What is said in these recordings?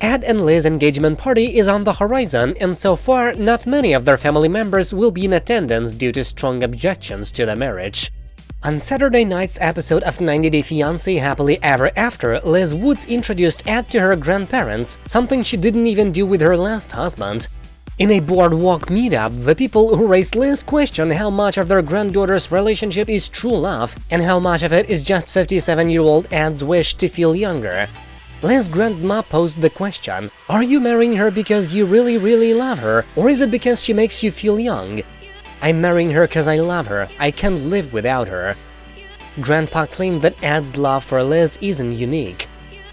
Ed and Liz's engagement party is on the horizon, and so far, not many of their family members will be in attendance due to strong objections to the marriage. On Saturday night's episode of 90 Day Fiancé Happily Ever After, Liz Woods introduced Ed to her grandparents, something she didn't even do with her last husband. In a boardwalk meetup, the people who raised Liz question how much of their granddaughter's relationship is true love and how much of it is just 57-year-old Ed's wish to feel younger. Liz's grandma posed the question, are you marrying her because you really really love her, or is it because she makes you feel young? I'm marrying her because I love her, I can't live without her. Grandpa claimed that Ed's love for Liz isn't unique.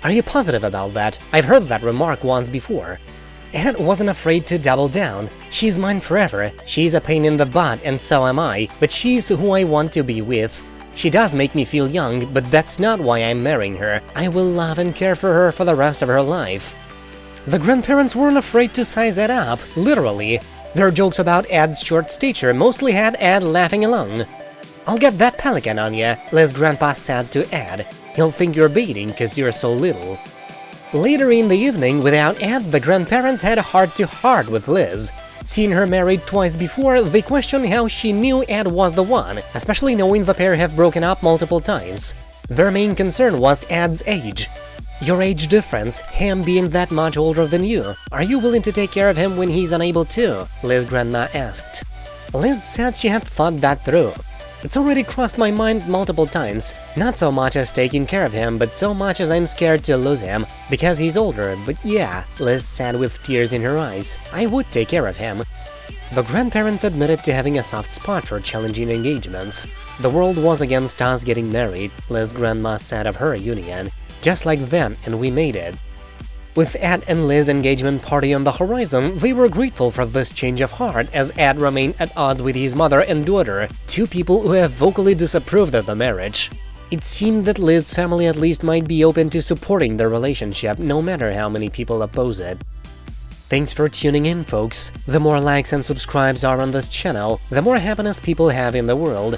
Are you positive about that? I've heard that remark once before. Ed wasn't afraid to double down. She's mine forever, she's a pain in the butt and so am I, but she's who I want to be with. She does make me feel young, but that's not why I'm marrying her. I will love and care for her for the rest of her life. The grandparents weren't afraid to size Ed up, literally. Their jokes about Ed's short stature mostly had Ed laughing along. I'll get that pelican on ya, Liz grandpa said to Ed. He'll think you're baiting cause you're so little. Later in the evening, without Ed, the grandparents had a heart-to-heart -heart with Liz. Seeing her married twice before, they questioned how she knew Ed was the one, especially knowing the pair have broken up multiple times. Their main concern was Ed's age. Your age difference, him being that much older than you, are you willing to take care of him when he's unable to? Liz grandma asked. Liz said she had thought that through. It's already crossed my mind multiple times, not so much as taking care of him, but so much as I'm scared to lose him, because he's older, but yeah, Liz said with tears in her eyes, I would take care of him. The grandparents admitted to having a soft spot for challenging engagements. The world was against us getting married, Liz grandma said of her union, just like them and we made it. With Ed and Liz's engagement party on the horizon, they were grateful for this change of heart as Ed remained at odds with his mother and daughter, two people who have vocally disapproved of the marriage. It seemed that Liz's family at least might be open to supporting the relationship, no matter how many people oppose it. Thanks for tuning in, folks! The more likes and subscribes are on this channel, the more happiness people have in the world.